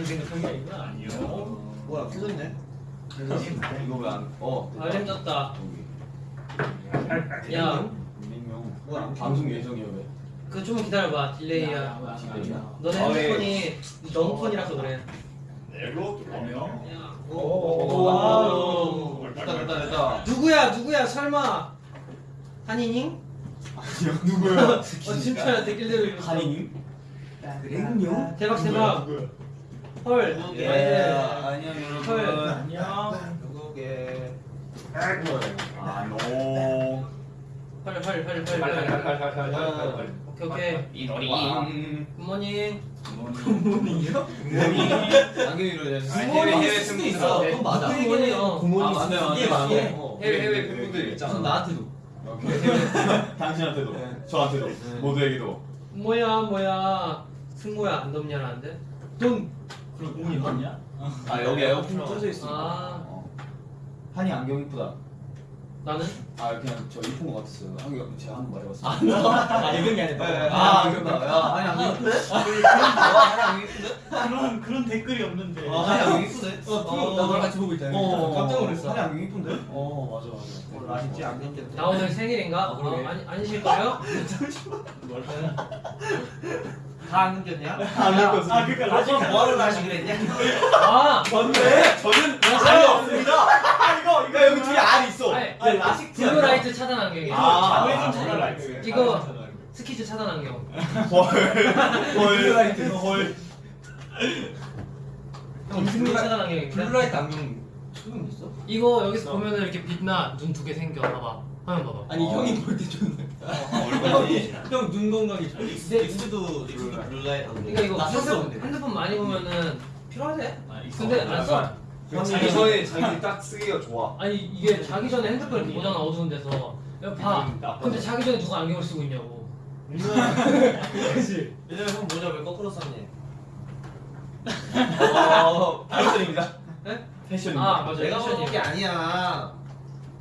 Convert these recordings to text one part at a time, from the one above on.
나는 생각한 게 아니구나. 아니요. 뭐야 깨졌네. 이거 왜안 어. 아 깨졌다. 야. 뭐야 방송 예정이야 왜? 그 좀 기다려봐 딜레이야. 딜레이야. 너네 핸드폰이 너무 폰이라서 그래. 내고 들어오면. 오. 됐다 됐다 됐다. 누구야 누구야 설마 한이닝? 아니요 누구야? 어 진짜 댓글대로 한이닝? 냉룡? 대박 대박. 헐. 누구게? 예. 네. 안녕 헐. 여러분. 안녕 누구게 아노. 헐헐헐헐 헐. 아, 오케이 오케이. 이노링. 굿모닝. 굿모닝이요? 안경이로 해야지. 해외 해외 승부 있어 그건 맞아 굿모닝이요. 굿모닝 아, 맞네. 맞네 어. 해외 해외 그 팬분들 있잖아. 우선 나한테도. 당신한테도, 저한테도, 모두에게도. 뭐야 뭐야 승모야 안 덥냐라는데? 돈. 그럼 공이 있냐? 아 여기 에어컨 켜져 있어. 아. 어. 한이 안경 이쁘다. 나는? 아 그냥 저 이쁜 거 같았어요. 안경 제가 한번 말해봤어. 아게 아니라 네, 아 아, 이거다 이거다. 야 아니 안경 이쁜데? 한이 안경 이쁜데? 그런 그런 댓글이 없는데. 아 아니 안경 이쁘네 어 나랑 같이 보고 있다 어, 깜짝 놀랐어 한이 안경 이쁜데? 어 맞아 맞아. 몰라 진짜 안경 때문에 나 오늘 생일인가? 아, 그러게. 어, 아니 아니실 거예요? 다 안경 꼈냐? 아 그러니까 라식 뭐하러 다시 그랬냐? 아. 맞네. 저는 알이 없습니다. 아 이거 그러니까 여기 뒤에 알이 있어. 아니, 아니 라식 블루 라이트 차단 안경이야. 아, 아, 차단 아, 라이트. 이거 스키즈 차단 안경. 헐. 헐. 형 블루 차단 안경입니다. 블루 라이트 안경 처음 있어? 이거 여기서 보면은 이렇게 빛나 눈 두 개 생겨. 봐봐. 화면 봐봐. 아니 어. 형이 볼 때 좋네 얼굴이. 형눈 건강이 좋아 닉스도 닉스도 블루라이트 안경 그러니까 이거 나 샀어 핸드, 근데 핸드폰 많이 보면은 필요하대. 아, 근데 안 써. 자기 전에 자기 딱 쓰기가 좋아. 아니 이게 자기 전에 핸드폰 이렇게 보잖아 어두운 데서. 야, 봐. 근데 자기 전에 누가 안경을 쓰고 있냐고. 그렇지. 왜냐면 형 모자 왜 거꾸로 썼니? 어, 패션입니다. 네? 패션입니다. 아 맞아. 내가. 보는 게 아니야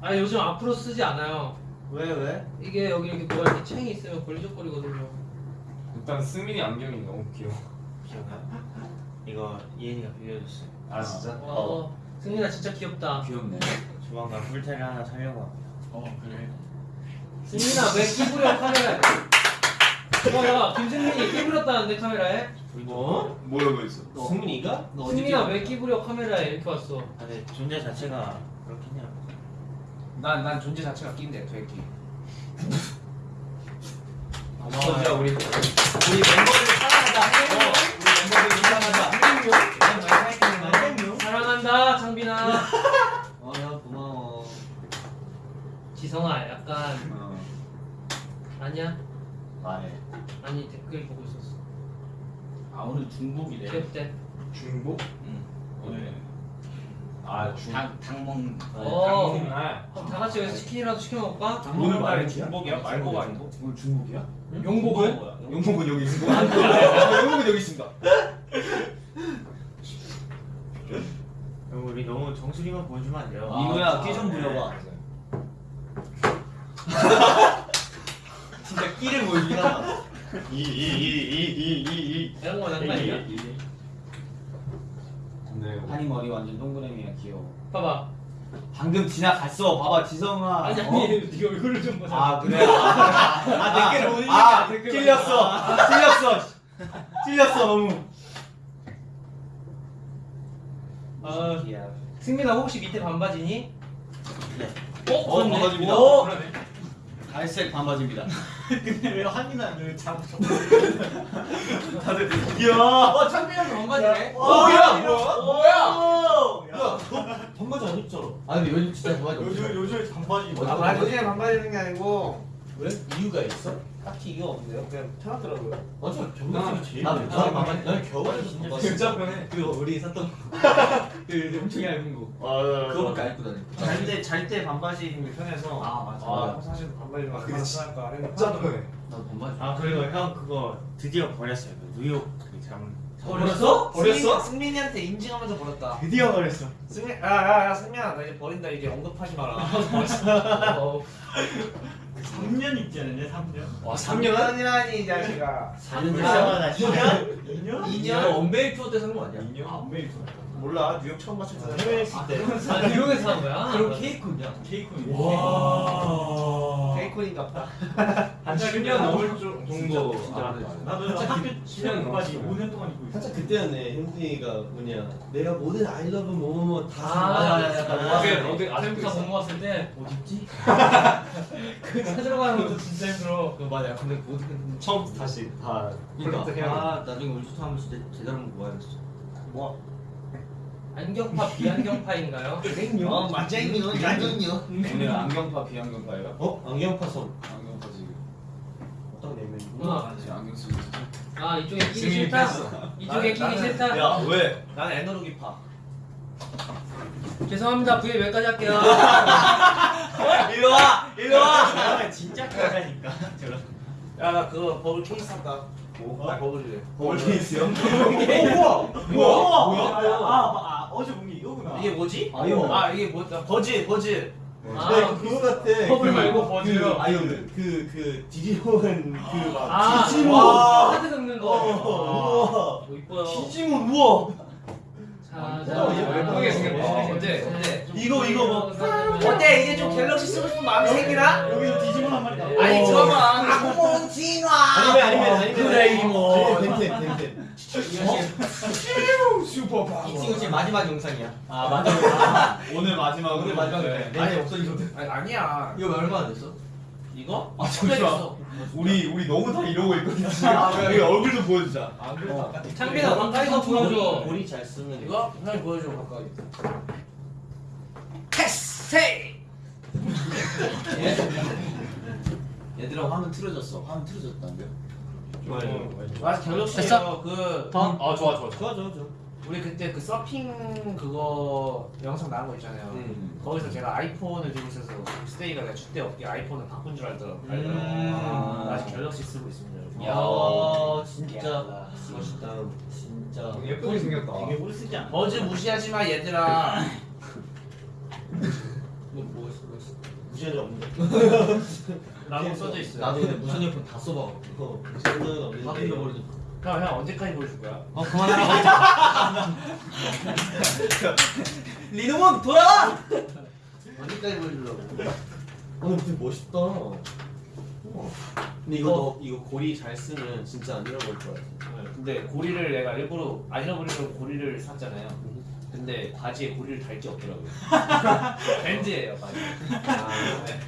아 요즘 앞으로 쓰지 않아요. 왜 왜? 이게 여기 이렇게 뭐가 이렇게 챙이 있으면 걸리적거리거든요. 일단 승민이 안경이 너무 귀여워. 기억나? 이거 이엔이가 빌려줬어 아 진짜? 어, 승민아 진짜 귀엽다. 귀엽네. 조만간 풀테를 하나 사려고 합니다 어 그래. 승민아 왜 끼부려 카메라에? 봐봐 김승민이 끼부렸다는데 카메라에? 뭐? 뭐라고 했어? 승민이가? 너 어디 승민아? 왜 끼부려 카메라에 이렇게 왔어? 아, 내 존재 자체가 그렇긴 해요 난, 난 존재 자체가 낀데 되게 고마워요 우리 우리 멤버들 사랑하자 어, 우리 멤버들 사랑하자 사랑한다 창빈아. 어야 고마워 지성아 약간 어. 아니야? 말해. 아니 댓글 보고 있었어. 아 오늘 중복이래 귀엽대. 중복? 응. 오늘. 아 중. 닭, 닭 먹는 어. 당분날. 그럼 다 같이 여기서 치킨이라도 시켜 먹을까? 오늘 말이야? 중복이야? 말고가 아니고. 오늘 중복이야? 용복은? 용복은 여기 있습니다. 용복은 여기 있습니다. 형, 우리 너무 정수리만 보여주면 안 돼요 아, 이거야 아, 끼좀 네. 부려봐 진짜 끼를 보여주긴 하다 이이 이 이 이이 이런 거 장난이야? 네. 한이 머리 완전 동그라미야 귀여워. 봐봐. 방금 지나갔어. 봐봐 지성아. 아니 어? 아니 네가 얼굴을 좀 보자. 아 그래. 아, 댓글 보는 아, 댓글 찔렸어. 찔렸어. 찔렸어 너무. 아, 승민아 혹시 밑에 반바지니? 네. 어? 어. 반바지입니다. 오! 갈색 반바지입니다. 근데 왜 한이나 왜 잡았어? 다들 이야. 어 창빈이랑 반바지네. 뭐야 뭐야? 야 반바지 안 입잖아 아 근데 요즘 진짜 반바지 요즘 요즘 반바지 아, 입어. 아, 요즘에 반바지 입는 게 아니고 왜? 이유가 있어? 딱히 이유가 없는데요? 그냥 편하더라고요 맞아 겨울에 제일 나는 겨울 반바지 나는 겨울에 진짜 진짜 편해. 그거 우리 샀던 그 엄청 얇은 거 맞아. 그거밖에 안 입고 다녀 잘때 잘 때 반바지 입는 게 편해서 아 맞아. 아, 사실 반바지 아, 막 했는데. 진짜 편해. 나도 반바지 아 그리고 형 그거 드디어 버렸어요. 그 뉴욕 그 잠. 버렸어? 버렸어? 승민 이한테 인증하면서 버렸다 드디어 버렸어. 승민 야야야 승민아 나 이제 버린다 이제 언급하지 마라 어, 3년 있지 않았냐? 3년? 와 3년이라니 이 자식아 4년 됐어. 2년? 2년? 2년 원베이 투어 때 산 거 아니야? 2년 안 메이트. 몰라 뉴욕 처음 맞췄잖아 해외에 있을 때. 아 뉴욕에서 산 거야? 그럼 케이콘이야 케이콘이. 와. 케이콘인가 보다 한 10년 넘을 정- 정도 진짜. 나도 학교 10년까지 5년 동안 입고 있어. 그때였네 현진이가 뭐냐 내가 모든 아이러브 뭐뭐뭐 다 아. 어디- 아직도 못 먹었을 때 어디 있지? 그 찾으러 가는 것도 진짜 힘들어. 그 맞아 근데 모든 처음부터 다시 다 그러니까 아 나중에 우리 투하면 진짜 제대로 한번 모아야겠어 뭐? 안경파 비안경파인가요? 어 맞쟁이요 양념요 오늘 안경파 비안경파예요? 어? 안경파선 안경파 지금 어떤 내면이 아, 지금 안경 쓰고 있어. 아 이쪽에 끼기 싫다. 이쪽에 끼기 싫다. 야 왜? 나는 에너로기파 죄송합니다. 부에 몇 가지 할게요. 일로 와! 일로 와! 아, 진짜 까다니까. 저런. 야 나 그거 버블 케이스? 뭐? 나 버블이래 버블 케이스요? 우와! 뭐야? 뭐야? 아, 아, 어제 본게 이거구나. 이게 뭐지? 아이오. 아 이게 뭐야? 버즈 버즈 아, 네, 그거 같아. 버블 그- 말고 버즈요. 그, 아이오 그그 디지몬 그막 아, 디지몬. 와, 카드 긁는 거. 어, 뭐 이뻐요. 우와. 디지몬 우와. 자, 자, 어, 예쁘게 근데, 근데 좀 이거, 이거 뭐- 어때? 이제 좀 갤럭시 쓰고 싶은 마음이 생기나? 여기서 디지몬 한 마리. 아니 잠깐만. 악몽 진화. 아니면 아니면 아니면 도라에몽. 벤텐 벤텐. 슈퍼 파워. 이 친구 지금 마지막 영상이야. 아, 맞아. 오늘 마지막으로. 오늘 마지막 네. 영상. 아니 없어지거든. 아니 아니야. 이거 얼마나 됐어? 이거? 아 잠시만. 우리 우리 너무 다 이러고 있거든. 아, 여기 얼굴 좀 보여주자. 안 그래도 아까 창빈아, 가까이서 보여줘. 고리 잘 쓰면 이거 형이 보여줘 가까이. 얘들아 화면 틀어졌어. 화면 틀어졌다는데요? 아 갤럭시요. 됐어? 그 더? 아 좋아 좋아. 좋아 좋아 좋아. 우리 그때 그 서핑 그거 영상 나온 거 있잖아요. 음. 거기서 제가 아이폰을 들고 있어서 스테이가 내가 춥대 없게 아이폰을 바꾼 줄 알더라고. 음. 나 아직 갤럭시 쓰고 있습니다. 야 진짜 야. 멋있다. 진짜 예쁘게 생겼다. 되게 오래 쓰지 않아? 버즈 무시하지 마 얘들아. 뭐 뭐, 뭐 무시한 적 없는데. 라고 써져 있어요. 나도 근데 무선 이어폰 다 써봐. 그거 무선 이어폰 없는데. 다 들려버리죠. 형, 형 언제까지 보여줄 거야? 어 그만하라고. 리노몬 돌아와. 언제까지 보여주려고? 오늘 되게 멋있다. 우와. 근데 이거 너 이거 고리 잘 쓰면 진짜 안 잃어버릴 것 같아. 근데 고리를 내가 일부러 안 잃어버리려고 고리를 샀잖아요. 근데 바지에 고리를 달 게 없더라고요. 밴드예요 바지. 아,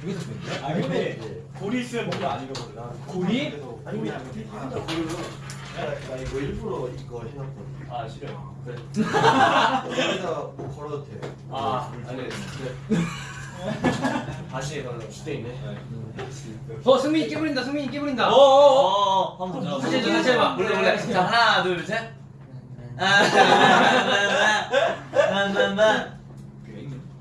여기서 밴드야? 아, 근데 고리 있으면 뭔가 안 잃어버려. 나 고리? 아니 우리 고리로. 나 이거 일부러 이거 해놨거든. 아 싫어요. 그래. 여기다 뭐 걸어도 돼. 아 아니 네. 바지에 걸어. 수대 있네. 어, 승민이 깨부린다. 승민이 깨부린다. 어어어. 한번 더. 다시 해줘, 다시 해봐. 몰래 몰래. 자 하나 둘 셋. 나나나나나나나.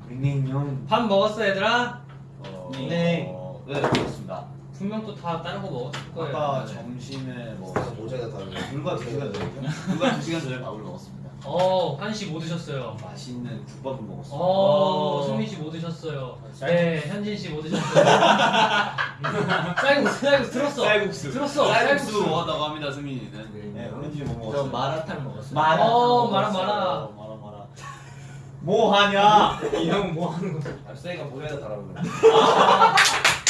링링용. 밥 먹었어, 얘들아? 어, 네. 어, 네 그렇습니다. 분명 또 다 다른 거 먹었을 거예요. 아까 점심에 뭐 모자가 다르네. 불과 두 시간 전에 불과 두 시간 전에 밥을 먹었습니다. 어, 한씨 뭐 드셨어요? 맛있는 국밥을 먹었어요. 어, 승민 씨 뭐 드셨어요? 네, 현진 씨 뭐 드셨어요? 쌀국수, 쌀국수 들었어. 쌀국수. 들었어. 쌀국수 먹었다고 합니다, 승민이는. 네, 오렌지 뭐저 먹었어? 마라탕 먹었어요. 어, 마라, 마라. 마라 마라. 뭐 하냐? 이 형 뭐 하는 거야? 아, 쌤가 모래에다 달라고 그래.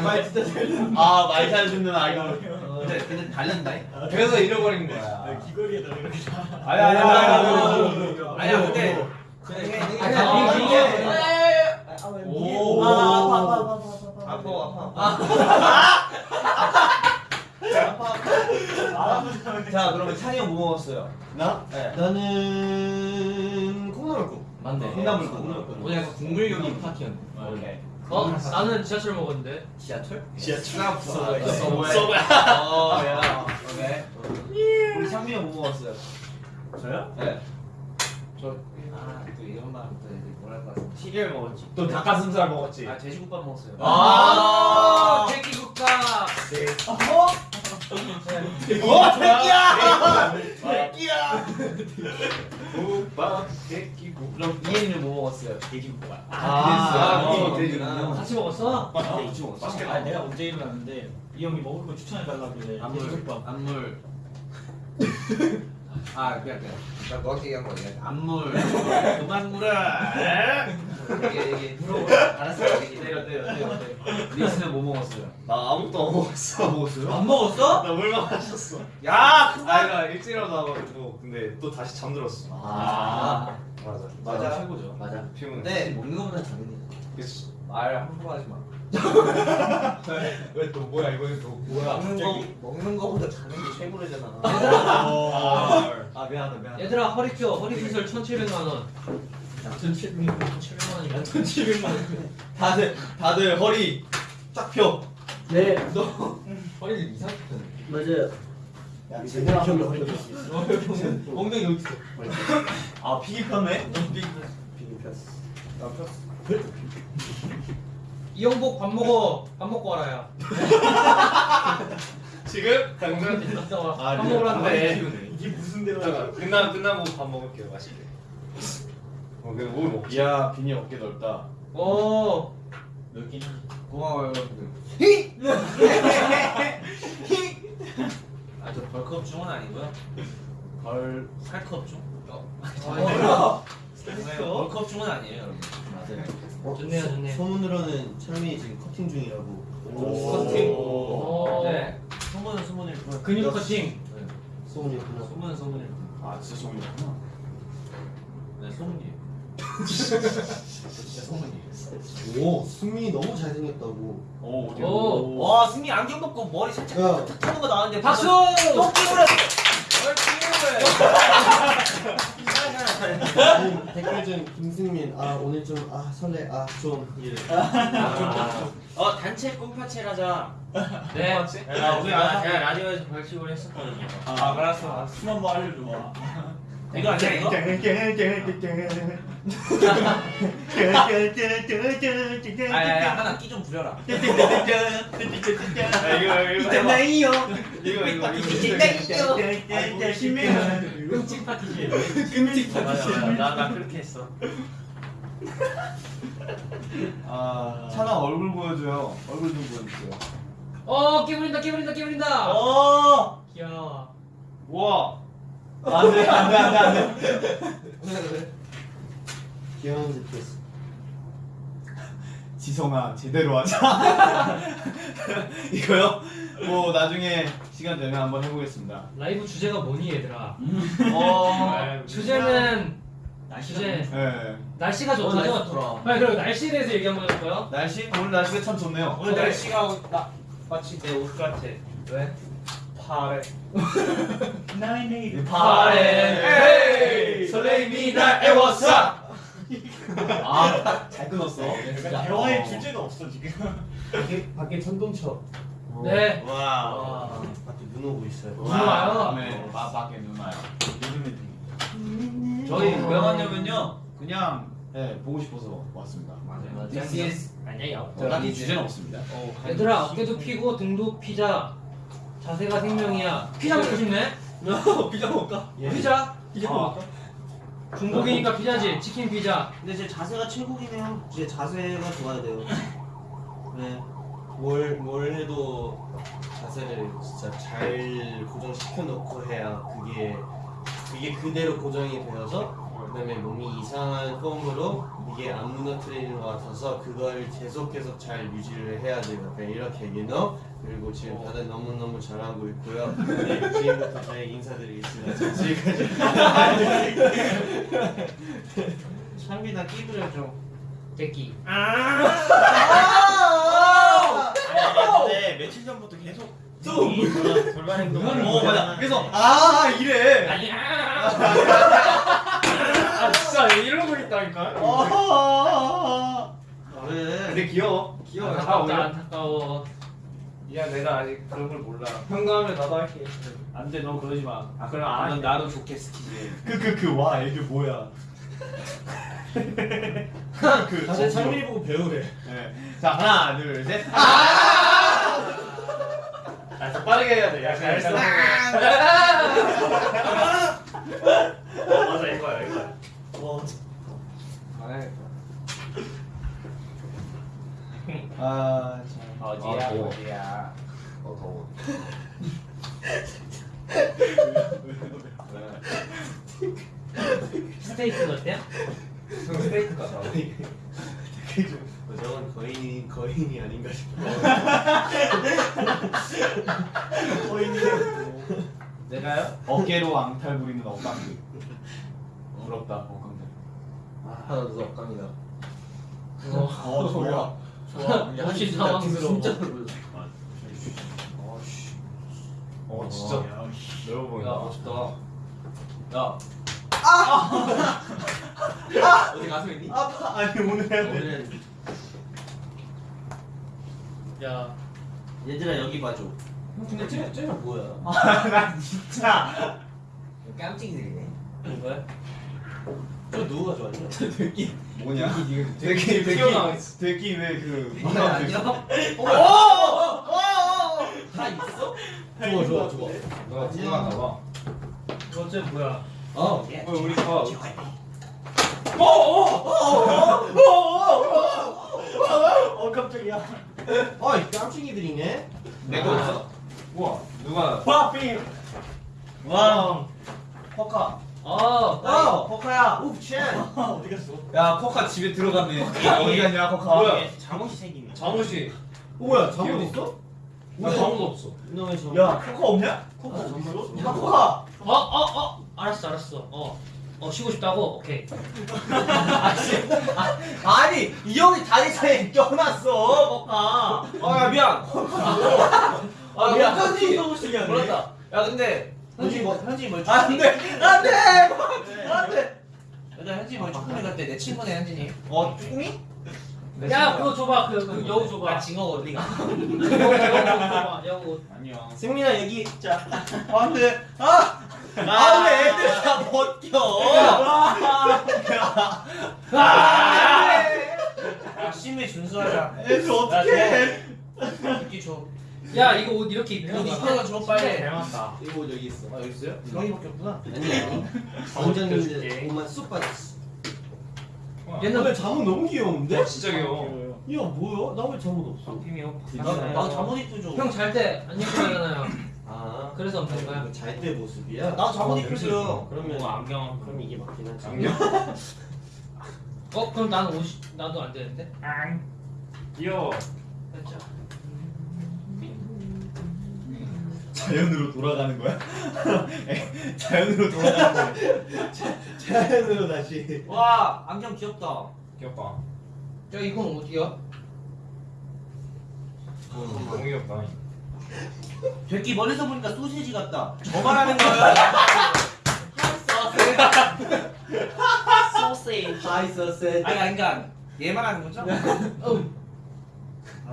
말 진짜 잘 듣는. 아, 말 잘 듣는 아이가. 근데 근데 달린다. 그래서 잃어버린 아, 거야. 귀걸이에다 이렇게. 아니, 아니, 아니, 아니. 아니야 근데 아니야, 아니야 이게- 오. 아 아파 아파 아파 아파 아파 자 그러면 찬이 형 뭐 먹었어요? 나? 네. 나는 콩나물국 맞네. 콩나물국 오늘 약간 국물요리 파티였네 오케이. 어, 나는 지하철 먹었는데. 지하철? 지하철. 서브웨이 서브웨이. 서브웨이 어 야. 오케이. 우리 승민이 형 뭐 먹었어요? 저요? 네 저, 아, 또 이런 말은 또 이제 뭐랄까. 시리얼 먹었지 또 닭가슴살 먹었지. 아, 돼지국밥 먹었어요. 아, 돼지국밥. 와 새끼야 새끼야 국밥, 돼지국. 그럼 이해는 뭐 먹었어요? 돼지국밥 아, 그랬어요? 어, 돼지국밥. 같이 먹었어? 네, 이치 먹었어 아, 내가 언제 일어났는데 이 형이 먹을 거 추천해 달라길래 안물. 안물 아 그냥 그냥 나 너한테 얘기한 거야 안물. 그만 물어 얘기 얘기 알았어 얘기 때려 때려 때려 때려 리스는 뭐 먹었어요? 나 아무것도 안 먹었어. 먹었어요? 안 먹었어? 나 물만 마셨어. 야 아이가 일찍 일어나가지고 근데 또 다시 잠들었어. 아. 맞아. 맞아. 최고죠. 맞아. 피곤해. 근데 먹는 거보다 당연히. 그치. 말 함부로 하지 마 왜 또 뭐야 이번엔 또 뭐야? 먹는 거 먹는 거보다 자는 게 최고래잖아 아, 아 미안하다 미안하다. 얘들아 허리 펴 허리 시설 1,700만 원. 1,700만 1,700만 원이면 1,700만 원. 다들 다들 허리 쫙 펴. 네. 허리를 이상하게 펴네. 맞아요. 야, 제대로 하면 허리 있어. 엉덩이 여기 있어. 아 피기 폈네. 피기 비빔 폈어. 나 폈어. 이영복 밥 먹어. 밥 먹고 와라야. 지금 당장 이따 와. 아, 밥 네. 한대. 이게 무슨 대화야? 끝나 끝나고 밥 먹을게요 맛있게. 어 그냥 뭘 먹지? 야 빈이 어깨 넓다. 오. 넓긴 고마워요 아저 벌컵 중은 아니고요 벌 살컵 중? 어. 아, 네, 벌컵 중은 아니에요 여러분 맞아요. 좋네요, 좋네. 소문으로는 철민이 지금 커팅 중이라고. 커팅. 오. 네 소문은 소문일 뿐 근육 커팅. 소문이구나. 소문은 소문일 뿐 아 진짜 소문이구나. 네, 소문이에요. 진짜 소문이에요. 오, 승민이 너무 잘생겼다고. 오 어디? 오. 와, 승리 안경 벗고 머리 살짝 야. 탁 타는 거 나왔는데 박수. 똥기물에 아니, 댓글 중 김승민, 아 오늘 좀 아 설레, 아좀 이래. 어, 단체 꿈파체를 하자. 네. 아, 우리 아, 제가 라디오에서 벌칙을 했었거든요. 아 알았어. 숨 한번 알려줘 봐. 이거 아니야, 이거? 아, 야, 야, 하나 끼 좀 부려라. 이거 이거 있잖아요. 이거 이거 있잖아요. 신명은 끔찍 파티시. 끔찍 맞아, 맞아. 나, 나 그렇게 했어. 아 찬아 얼굴 보여줘요. 얼굴 좀 보여주세요. 어, 끼부린다, 끼부린다, 끼부린다. 어. 귀여워. 와. 안돼 안돼 안돼 안돼. 귀여운 듯했어. 지성아 제대로 하자. 이거요? 뭐 나중에 시간 되면 한번 해보겠습니다. 라이브 주제가 뭐니 얘들아? 어, 주제는 주제 네. 날씨가 오늘 날씨 좋다죠? 좋더라. 빨리 그럼 날씨에 대해서 얘기 한번 해볼까요? 날씨 오늘 날씨가 참 좋네요. 오늘 날씨가 나 마치 내 옷 같아. 왜? 파래. 파래. 설레임이 날 애워싸. 아 잘 끊었어. 대화의 주제가 없어 지금. 밖에 밖에 천둥쳐. 네. 와. 밖에 눈 오고 있어요. 눈 와요? 밤에 바, 밖에 눈 와요. 요즘에 되게. 저희 왜 왔냐면요. 그냥 네, 보고 싶어서 왔습니다. 맞아요. This is 아니에요. 딱히 주제는 없습니다. 얘들아 어깨도 피고 등도 피자. 자세가 생명이야. 피자 먹고 싶네? 피자 먹을까? 피자. 피자 어. 먹을까? 중국이니까 피자지. 치킨 피자. 근데 제 자세가 최고이네요. 제 자세가 좋아야 돼요. 네. 뭘, 뭘 해도 자세를 진짜 잘 고정시켜 놓고 해야 그게 그게 그대로 고정이 되어서 그다음에 몸이 이상한 폼으로 이게 안 무너뜨리는 것 같아서 그걸 계속 계속 잘 유지를 해야 돼요. 그러니까 이렇게 얘기너 그리고 지금 다들 너무 너무 잘하고 있고요. 네, 지금부터 저희 인사드리겠습니다. 자, 지금까지 창빈아 끼 부려줘. 새끼. 근데 며칠 전부터 계속 또 돌발 행동. 어 맞아. 그래서 아 이래. 아 진짜 이러고 있다니까. 아. 왜? 근데 귀여워. 귀여워. 다 안타깝다. 안타까워. 야, 내가 아직 그런 걸 몰라. 평가하면 나도 할게. 안 돼, 너 그러지 마. 아, 그럼 안넌 나도 좋게 스키지. 그 그 그와 이게 뭐야? 그 다들 창민이 보고 배우래. 네. 자 하나 둘 셋. 아, 더 빠르게 해야 돼. 야, 잘했어. 맞아 이거야 이거 아 참. 어디야, 아, 더워. 어디야. 어 더워. 스테이크 어때요? 스테이크 같아. 어, 저건 거인이 거인이 아닌가 싶어. 내가요? 어깨로 앙탈 부리는 억강들. 부럽다 억강들. 하나 더 억강이다. 어 좋아. 좋아. 역시 당황스러워. 진짜 별로. 어 진짜 넓어 야 보인다. 멋있다. 야 어디 가서 있니? 아파 아니 오늘 해야 돼. 오늘은 야 얘들아 여기 봐줘. 근데 쟤 쟤는 뭐야? 나 진짜. 깜찍이들이네. 왜? 저 누가 좋아하냐? 되게 뭐냐? 되게 되게 튀어나와 왜그 아니야? 다 있어? 좋아 좋아 좋아. 너가 궁금한가 봐. 어째 뭐야? 어. 어 우리 가. 어 깜짝이야. 어, 이 깜찍이들이네. 내거 없어? 우와 누가 파피. 와. 포카. 어, 어, 포카야. 우, 첸. 어디 갔어? 야 포카 집에 들어갔네. 어디 갔냐 포카? 뭐야? 잠옷이 생기네. 잠옷이 어, 뭐야? 잠옷 있어? 나 잠옷 없어. 운동회 잠옷. 야 포카 없냐? 코카 잠옷 있어? 야 포카. 어, 어, 어, 알았어, 알았어. 어, 어 쉬고 싶다고? 오케이. 아 니, 이 형이 다리 사이에 껴놨어, 포카. 아야 미안. 아 미안. 현진이 너무시기하네. 몰랐다. 야 근데 현진이 뭐 현진이 뭐 안 돼, 안 돼, 안 돼. 여자 현진이 뭐 축구회 갈때 내 친구네 현진이. 어 쭈꾸미? 내 야. 그거 줘봐. 그, 그 여우 줘봐. 나 징어 어디가? 여우, 줘봐. 여우. 아니야. 승민아 여기 자. 안돼. 아. 아, 왜 애들 다 벗겨? 야 심해 준수하자. 애들 어떻게? 이끼 줘. 야, 이거 옷 이렇게 입는 옷 거야. 입혀서 줘 빨리. 닮았다. 이거 옷 여기 있어. 아 여기 있어요? 형이밖에 없구나. 아니 아니. 강정님들 옷만 쑥 빠졌어. 옛날 오늘 잠옷 너무 귀여운데? 어, 진짜 귀여워. 야 뭐야? 나 왜 잠옷 없어? 팀이요. 나- 나 잠옷 입고 줘. 형잘 때 안 입고 자잖아요. 아. 그래서 없는 거야. 잘 때 모습이야? 나 잠옷 어, 입고 줘요. 그러면 뭐 안경. 그럼 이게 맞긴 하지. 안녕. 어, 그럼 나는 옷이 나도 안 되는데? 앙. 귀여워. 진짜. 자연으로 돌아가는 거야? 자연으로 돌아가는 거야. 자연으로 다시. 와 안경 귀엽다. 귀엽다. 야, 이건 어디야? 너무 귀엽다. 백기 멀리서 보니까 소세지 같다. 저 말하는 거야. 소세지. 서셋. 아니 아니 그러니까 얘 말하는 거죠?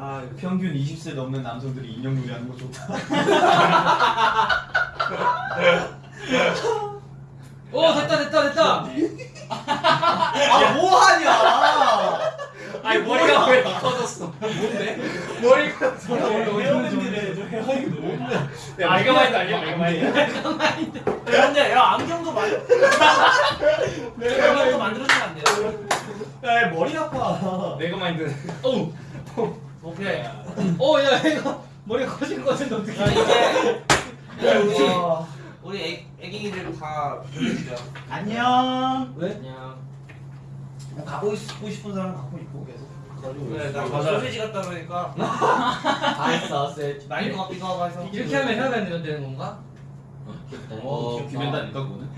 아 평균 20세 넘는 남성들이 인형 놀이하는 거 좋다. 오, 어, 됐다, 됐다, 됐다. 아 뭐하냐? 아니 머리가 왜 터졌어? 뭔데? 머리가 뭔데? 아 이거 마인드 아니야? 이거 마인드. 근데 야 안경도 만 안경도 만들어주면 안 돼요? 야 머리 아파. 내가 마인드. 오, 오케이. 야 어, 야, 이거 머리 커진 거 같은데 어떻게? 이제 우리 와. 우리 애, 애기들 다 보내주자. 안녕. 왜? 그냥 뭐 갖고 있고 싶은 사람 갖고 있고 계속. 그래 나. 소세지 같다 그러니까 hi sausage. 나인 것 같기도 하고 해서. 이렇게 하면 혀가 되는 되는 건가? 어, 귀맨다니까 그거는.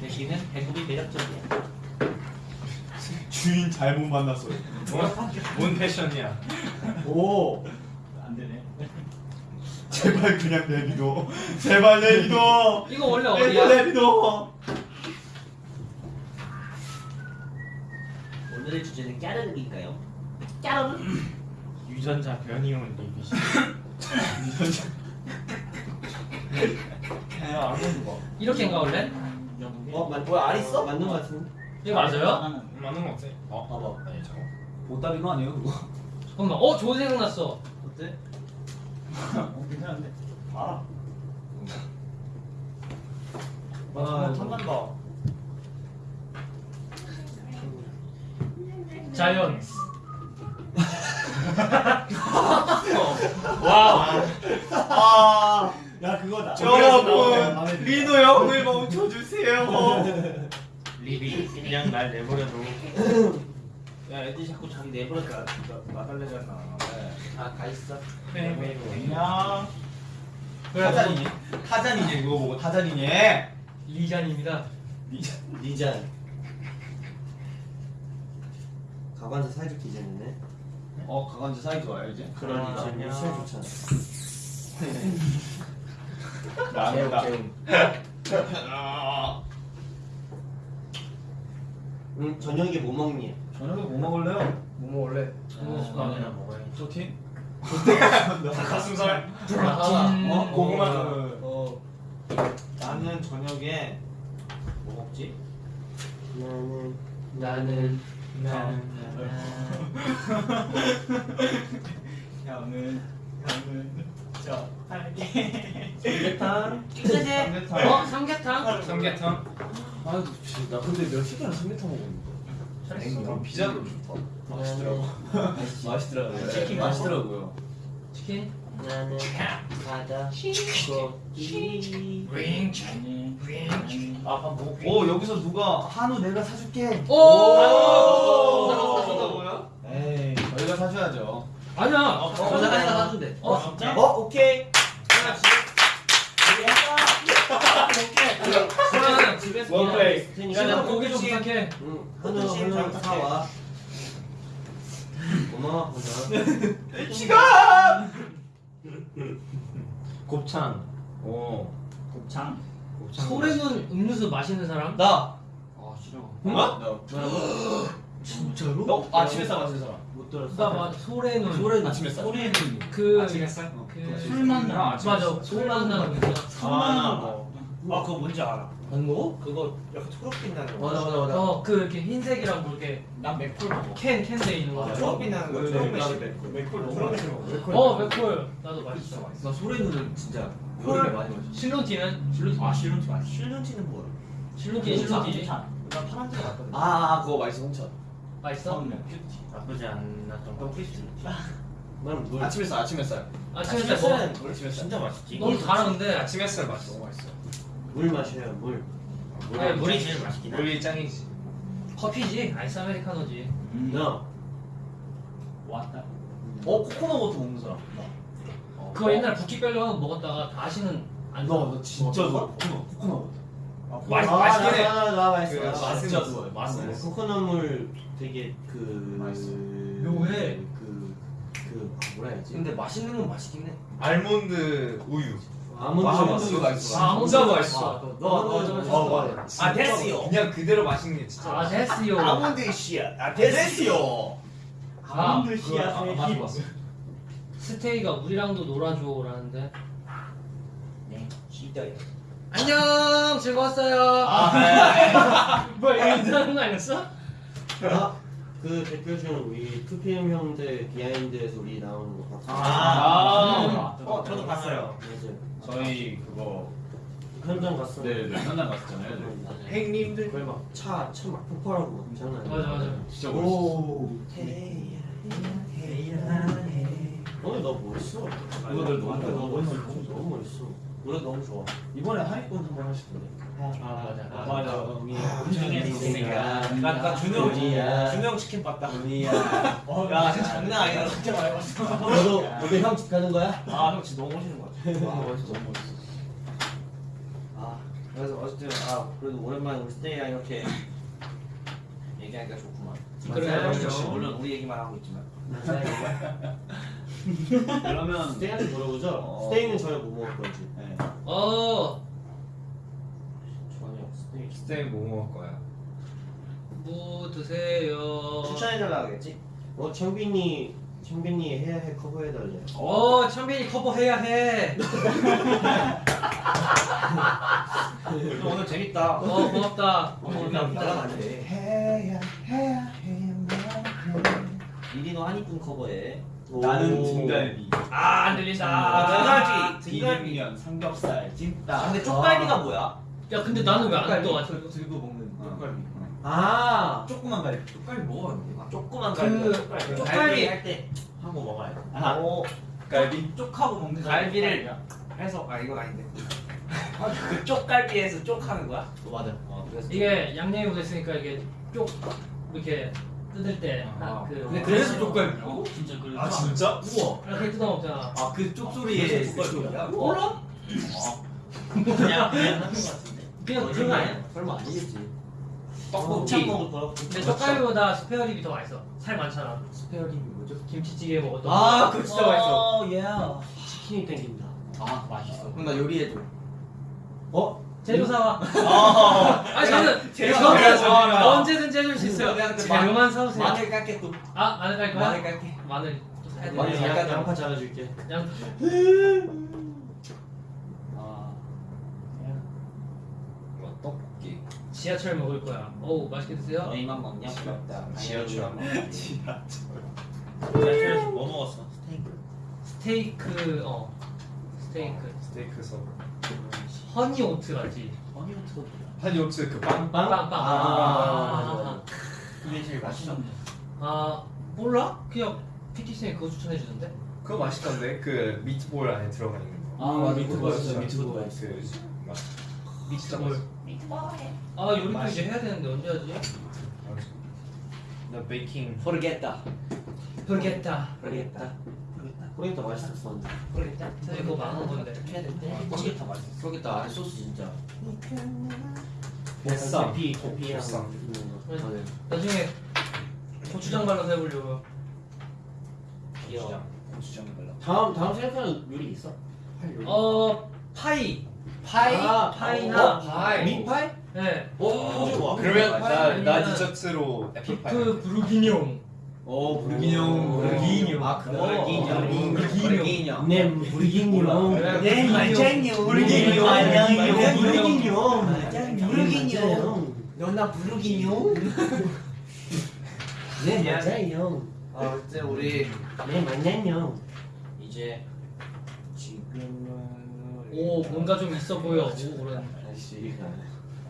대신은 배꼽이 매력적이야. 주인 잘못 만났어. 뭔, 뭔 패션이야? 오. 안 되네. 제발 그냥 내비둬. 제발 내비둬. 이거 원래 어디야? 내비둬. 오늘의 주제는 까르르기인가요? 유전자 변이온 리뷰시. 야 안경 봐. 이렇게 인가 원래? 어, 맞, 뭐야 알 있어? 맞는 거 같은데. 이거 맞아요? 맞는 거 같아. 어? 봐봐. 아니 잠깐. 보따리도 아니에요 그거. 잠깐만. 어, 좋은 생각 났어. 어때? 어, 괜찮은데. 아. 와 탐난다. 자연. 와. 아. 야 그거다. 여러분 리노 형을 멈춰주세요. 리비 그냥 날 내버려둬. 야 애들이 자꾸 자기 내버려 놔 놔달래잖아. 아가 있어. 안녕. 그래 타잔이니? 타잔이니 그거 보고 타잔이니? 리잔입니다. 니잔. 가관자 사이좋게 디자인이네. 어 가관지 사이 좋아요 이제. 그러니까 안녕. 우리 시험 좋잖아. 나는다. 응 저녁에 뭐 먹니? 저녁에 뭐 먹을래요? 뭐 먹을래? 라면이나 먹어야지. 소틴? 닭가슴살. 음. 어 고구마. 어. 나는 저녁에 뭐 먹지? 나는 나는 나는 형은 형은 저 할게. 삼계탕. 삼계탕. 어 삼계탕. 삼계탕. 아유 씨, 나 근데 몇 시간을 삼계탕 먹었는데. 그럼 피자도 좋다. 맛있더라고. 맛있더라고요. 치킨 맛있더라고요. 치킨. 나는 바다. 윙 치킨. 윙 치킨. 아밥 먹고. 오 여기서 누가 한우 내가 사줄게. 오. 오! 사준다고요? 에이 저희가 사줘야죠. 아니야. 어, 저는 하니까 사준대. 어 진짜? 어 오케이. 그러면 집에서 원플레이. 그냥 나 고기 좀 부탁해. 응 한우 한우 사와. 고마워 보자. 시간. 곱창. 오. 곱창? 곱창. 소래는 음료수 마시는 사람? 나. 아 싫어. 어? 너. 진짜로? 너 아침에 싸 마시는 사람. 못 들었어. 나 마, 소래는 소래는 아침에 싸. 소리는 그 아침에 쌀? 그술 만 나. 맞아 술 만나는 음료수. 아 뭐. 아 그거 뭔지 알아. 안 먹어? 그거 약간 초록빛 나는 거. 맞아 맞아 맞아. 어 그 이렇게 흰색이랑 뭐 이렇게 난 맥콜 먹어. 캔 캔돼 있는 거. 아, 초록빛 나는 거. 네, 초록빛. 나도 맥콜. 맥콜 너무 맛있어. 어 맥콜 나도 맛있어. 나 솔의눈 진짜 콜. 여름에 많이 마셔. 실론티는 실론티. 아 실론티 맛있어. 실론티는 뭐야? 실론티 실론티. 나 파란색 같거든. 아 그거 맛있어 홍천. 맛있어? 처음에 큐티. 나쁘지 않았던 거. 난 물. 아침에 싸 아침에 싸. 아침에 아침에 뭐? 아침에 싸. 진짜 맛있지. 너무 달았는데. 아침 햇살 맛있어. 너무 맛있어. 물 마셔요 물. 네, 물이 제일 맛있긴 해. 우리 짱이지. 커피지 아이스 아메리카노지. 음. 나. 왔다. 어 코코넛 water 먹는 사람. 나. 그거 옛날 부키별로 하나 먹었다가 다시는 안 사. 너, 너 진짜 좋아. 코코넛 코코넛 water. 맛- 아, 맛있긴 해. 나, 나, 나 맛있어. 그 맛있어. 진짜 좋아해. 맛은 있어. 코코넛물 되게 그 맛있어. 묘해. 그, 그 아, 뭐라 해야지? 근데 맛있는 건 맛있긴 해. almond 우유. 아몬드 아몬드 맛있어. 아, 진짜 아몬드 맛있어. 너, 너, 너, 어, 맞아. 아, 됐어요. 그냥 그대로 맛있는 게 진짜. 아 됐어요. 아몬드 씨앗. 아 데스요. 아 아몬드 씨앗의 맞아, 힘. 스테이가 우리랑도 놀아줘라는데. 네. 진짜. 안녕 즐거웠어요. 아, 뭐야 이거 인사하는 거 아니었어? 아, 그 대표 중 우리 2PM 형들 비하인드에서 우리 나오는 거 봤어. 아. 어, 저도 봤어요. 맞아요. 저희 그거 현장 갔어. 네, 네 현장 갔었잖아요. 네. 행님들. 거의 막차 차 막 폭발하고 막 장난 아니야. 맞아 맞아. 진짜 멋있어. 오. 오늘 너 멋있어. 이거들 너무 너 너무 멋있어. 너무 멋있어. 노래 너무 좋아. 이번에 하이콘 한번 하시던데. 아 맞아. 맞아. 우리가 나, 나 준영, 우리야. 준영 치킨 봤다. 우리야. 야, 진짜 장난 아니다. 진짜 많이 봤어. 너도 너도 형집 가는 거야? 아, 형 진짜 너무 멋있는 것 같아. 너무 멋있어. 너무 멋있어. 아, 그래서 어쨌든 아 그래도 오랜만에 우리 스테이랑 이렇게 얘기하니까 좋구만. 그래, 맞아요. 물론 우리 얘기만 하고 있지만. 그러면 스테이한테 물어보죠. 어. 스테이는 저녁 뭐 먹을 건지. 네. 어 저녁 스테이. 스테이크 뭐 먹을 거야? 뭐 드세요. 추천해달라 그랬지? 어 창빈이 창빈이 해야 해 커버해달래. 어 찬빈이 커버해야 해. 오늘 재밌다. 어 고맙다. 오늘 따라가면 안 돼. 해야 해야 해야만 해. 리리노 한이뿐 커버해. 나는 오. 등갈비. 아안 아, 들린다. 등갈비. 등갈비. 비빔면 삼겹살 찜닭. 아, 근데 쪽갈비가 뭐야? 야 근데 나는 왜안 또? 아직? 들고 먹는 쪽갈비. 아. 조그만 갈비. 쪽갈비 먹어봤는데. 아, 조그만 그- 갈비. 쪽갈비. 쪽갈비. 할때 하고 먹어야 돼. 아, 오, 갈비. 쪽하고 먹는 거. 갈비를 해서 아 이건 아닌데. 그 쪽갈비에서 쪽 하는 거야? 어, 맞아. 이게 양념이 묻어있으니까 이게 쪽 이렇게 뜯을 때 아. 그 근데 그래서 쪽갈비라고? 진짜 그래서 아 진짜? 우와. 이렇게 뜯어 먹잖아. 아 그 쪽소리에 그 쪽이야? 몰라? 그냥 그냥 하는 거 같은데. 그냥 그런 거 아니야? 설마 아니겠지. 떡볶이. 먹을 거라고. 근데 쪽갈비보다 spare rib이 더 맛있어. 살 많잖아. spare rib이 뭐죠? 김치찌개 먹었던. 아, 그거 진짜 맛있어. 어, 예. 치킨이 땡긴다. 아 맛있어. 그럼 나 요리해줘. 어? 재료 사와. 아, 아니 저는 사와. 언제든지 해줄 수 있어요. 재료만 사오세요. 마늘 깎게 또. 아 마늘 깔 거야? 마늘 깎게. 마늘. 마늘 양- 약간 양파 잘라줄게. 양 아. 뭐 떡볶이. 지하철 먹을 거야. 어우 맛있게 드세요. 너희만 먹냐? 부럽다. 지하철. 지하철에서 뭐 먹었어? 스테이크. 스테이크 어 스테이크 스테이크 서. honey oat 같지. honey oat가 honey oat 그 빵. 빵빵. 아, 아, 맞아, 맞아. 그게 제일 맛있어. 아 몰라? 그냥 PT 쌤이 그거 추천해 주던데. 그거 맛있던데 그 미트볼 안에 들어가 있는 거. 아, 맞아. 미트볼 미트볼, 미트볼 미트볼. 그 막. 미트볼. 아 요리도 이제 해야 되는데 언제 하지? 나 베이킹. 모르겠다. 모르겠다. 모르겠다. 호레이터 맛있었었는데. 모르겠다. 그거 망한 건데. 모르겠다 맛있어. 그러겠다. 아래 소스 진짜. 보쌈. 고피. 보쌈. 음, 네. 맞아요. 나중에 고추장 발라서 해보려고요. 귀여워. 고추장 발라. 다음 다음 생각하는 요리 있어? 할 요리. 어 파이. 파이. 아, 파이나 어, 파이. meat pie? 네. 어, 좋아. 그러면 나, 나 아니면 디저트로 애플파이. beef bourguignon. 어, bourguignon. bourguignon. 아, 그거. bourguignon. bourguignon. 네, bourguignon. 그래, 네, bourguignon. bourguignon. bourguignon. bourguignon. bourguignon. 너나 bourguignon? 네, 맞아요. 아 그때 우리 네, 맞아요. 이제 지금은 오 뭔가 좀 있어 보여. 오 그런. 다시.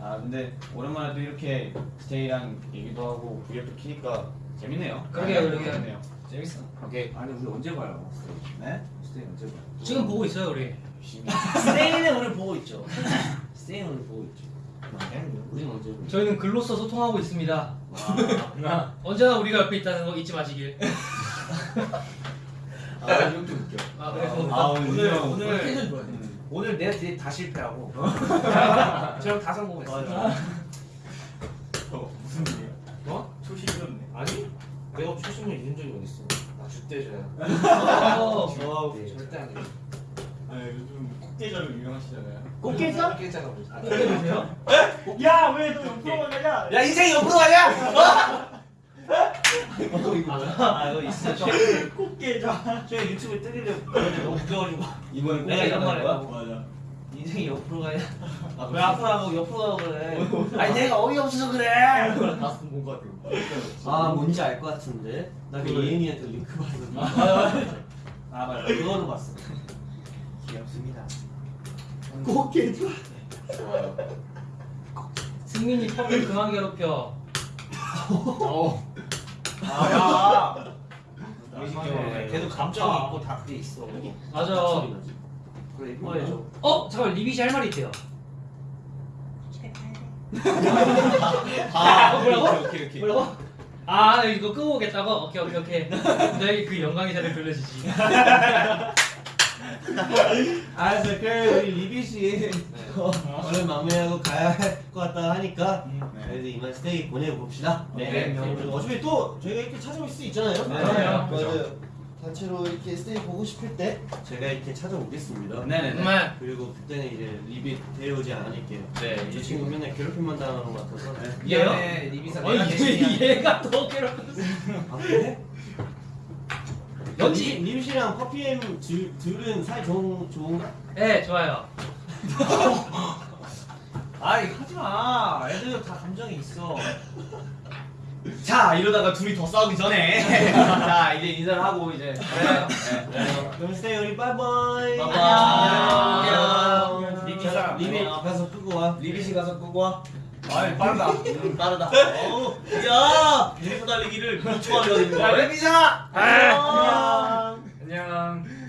아 근데 오랜만에 또 이렇게 스테이랑 얘기도 하고 브이앱도 키니까 재밌네요. 그러게요, 그러게요. 재밌네요. 재밌어. 오케이. 아니 우리 언제 봐요? 네? 스테이 언제 봐요? 지금 보고 있어요 우리. 스테이는 오늘 보고 있죠. 스테이는 오늘 보고 있죠. 우리는 언제 보니? 저희는 글로써 소통하고 있습니다. 나 언제나 우리가 옆에 있다는 거 잊지 마시길. 아, 좀 웃겨. 아 그래서 아 오늘 오늘 형. 오늘 좋아해. 오늘 내가 뒤에 다 실패하고 저랑 다 성공했어. 무슨 일이야? 어? 초심이었네. 아니? 내가 초심을 잃은 적이 어딨어? 나 주대줘야. 어, 와, 절대 안 돼. 아 요즘 꽃게자로 유명하시잖아요. 꽃게자? 깨자가 뭐지? 보세요? 야왜너 옆으로 가냐? 야 인생 옆으로 가냐? 아, 이거 있어. 꽃게자. 저 유튜브 뜨리려 그런데 너무 웃겨가지고 이번에 내가 이런 말? 했다고. 맞아. 인생이 옆으로 가냐? 아, 왜 앞으로 하고 옆으로 가고 그래? 아니 내가 어이없어서 그래. 본것 같아. 아, 뭔지 알 것 같은데. 나그 그거를- 예은이한테 링크 봤어. 아 맞아. 그거는 봤어. 귀엽습니다. 꽃게자? 좋아요. 승민이 펌을 그만 괴롭혀. 아 야. 무식경험에. 걔도 감정이 있고 다 그게 있어. 맞아. 그래 이뻐해줘. 어 잠깐 리비시 할 말이 있대요. 아, 뭐라고? 오케이 오케이. 뭐라고? 아 이거 끄고 오겠다고? 오케이 오케이 오케이. 너에게 그 영광의 자리를 돌려주지. 알았어. 그래, 우리 리비 씨. 오늘 마무리하고 가야 할 것 같다 하니까. 네. 그래도 이만 스테이 보내봅시다. 네. 그리고 어차피 또 저희가 이렇게 찾아올 수 있잖아요. 네. 그럼요. 맞아요. 단체로 이렇게 스테이 보고 싶을 때 제가 이렇게 찾아오겠습니다. 네네네. 정말 그리고 그때는 이제 리비 데려오지 않을게요. 네. 저 친구 맨날 괴롭힘만 당하는 것 같아서. 얘요? 미안해 리비 씨 어 얘. 얘가 더 괴롭혔어. 아 그래? 연지. 리비, 리비 씨랑 퍼피엠 둘, 둘은 사이 좋은, 좋은가? 네 좋아요. 아이 하지 마. 애들 다 감정이 있어. 자 이러다가 둘이 더 싸우기 전에 자 이제 인사를 하고 이제 네. 그럼 스테이 우리 빠이빠이. 빠이빠이. 안녕. 리비 씨. 리비 가서 끄고 와. 리비 씨 가서 끄고 와. 아이 빠르다. 음, 빠르다. 야, 유리코 달리기를 9초 하려 되는 거야. 리비사. 안녕. 안녕.